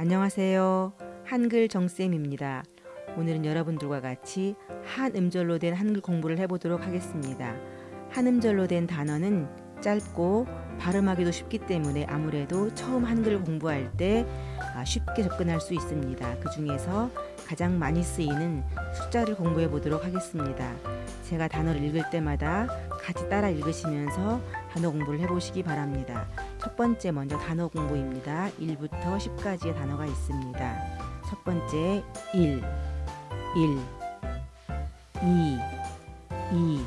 안녕하세요. 한글 정쌤입니다. 오늘은 여러분들과 같이 한 음절로 된 한글 공부를 해보도록 하겠습니다. 한 음절로 된 단어는 짧고 발음하기도 쉽기 때문에 아무래도 처음 한글 공부할 때 아, 쉽게 접근할 수 있습니다. 그 중에서 가장 많이 쓰이는 숫자를 공부해 보도록 하겠습니다. 제가 단어를 읽을 때마다 같이 따라 읽으시면서 단어 공부를 해보시기 바랍니다. 첫 번째 먼저 단어 공부입니다. 1부터 10까지의 단어가 있습니다. 첫 번째 1, 1, 2, 2,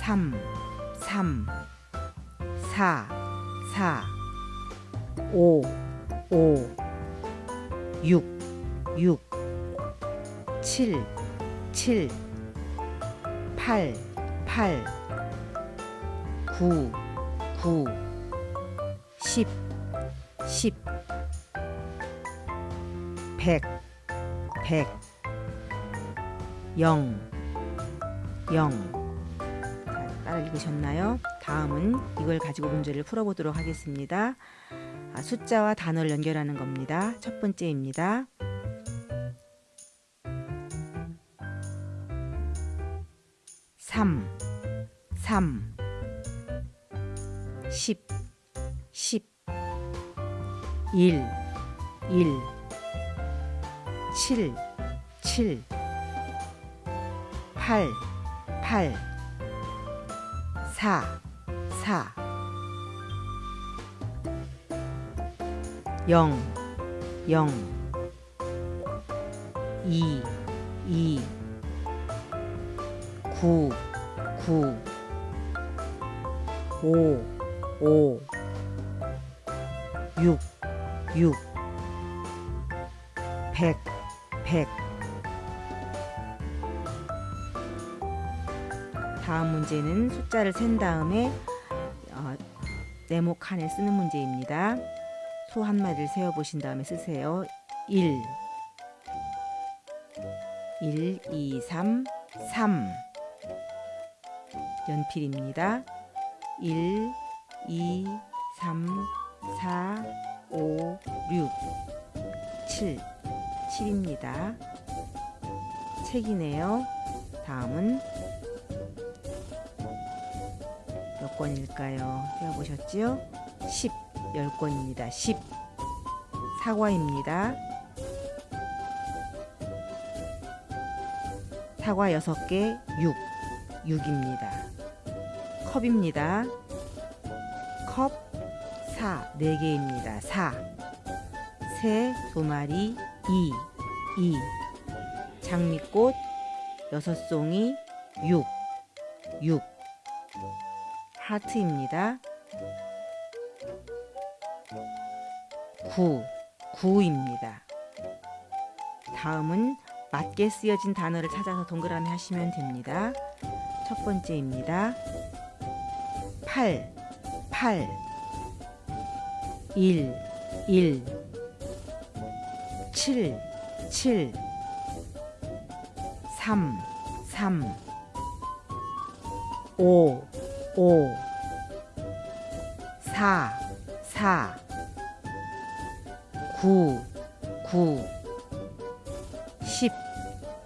3, 3, 4, 4, 5, 5, 6, 6, 7, 7, 8, 8, 9, 9, 10, 10, 100, 100, 0, 0. 자, 따라 읽으셨나요? 다음은 이걸 가지고 문제를 풀어보도록 하겠습니다. 아, 숫자와 단어를 연결하는 겁니다. 첫 번째입니다. 10, 10, 1, 1, 7, 7, 8, 8, 4, 4, 0, 0, 2, 2, 9, 9, 5, 5, 6, 6, 100, 100. 다음 문제는 숫자를 센 다음에 어, 네모 칸에 쓰는 문제입니다. 소 한 마리를 세어 보신 다음에 쓰세요. 1 1, 2, 3, 3 연필입니다. 1, 2, 3, 4, 5, 6, 7 7입니다. 책이네요. 다음은 몇 권일까요? 세어보셨지요? 10, 10권입니다. 10 사과입니다. 사과 6개, 6 6입니다. 컵입니다. 컵 4, 4개입니다. 4 새, 두 마리, 2, 2 장미꽃 6송이, 6 6 하트입니다. 9, 9입니다. 다음은 맞게 쓰여진 단어를 찾아서 동그라미 하시면 됩니다. 첫 번째입니다. 8, 8 1, 1 7, 7 3, 3 5, 5 4, 4 9, 9 10,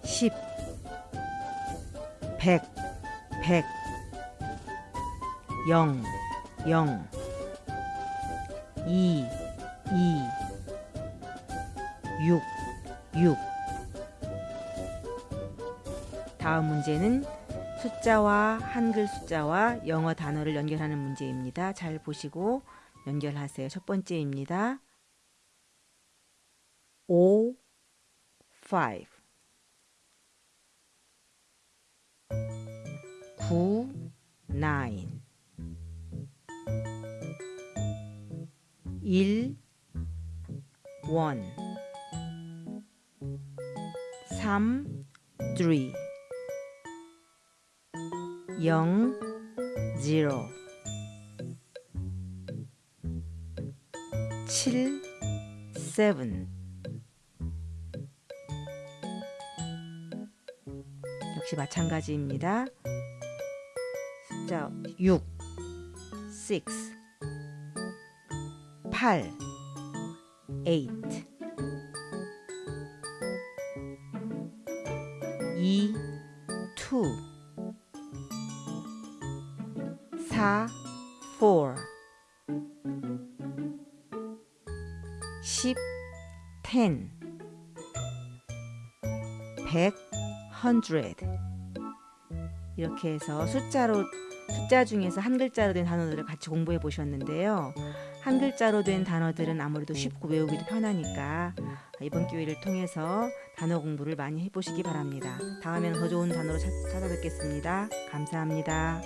10 100, 100 0, 0 2, 2 6, 6 다음 문제는 숫자와 한글 숫자와 영어 단어를 연결하는 문제입니다. 잘 보시고 연결하세요. 첫 번째입니다. 5, 5 9, 9 1, 1 3, 3 0, 0 7, 7 역시 마찬가지입니다. 숫자 6, 6 8, eight. 이 two 사 four. 십 ten. 백 hundred. 이렇게 해서 숫자로 숫자 중에서 한 글자로 된 단어들을 같이 공부해 보셨는데요. 한 글자로 된 단어들은 아무래도 쉽고 외우기도 편하니까 이번 기회를 통해서 단어 공부를 많이 해보시기 바랍니다. 다음에는 더 좋은 단어로 찾- 찾아뵙겠습니다. 감사합니다.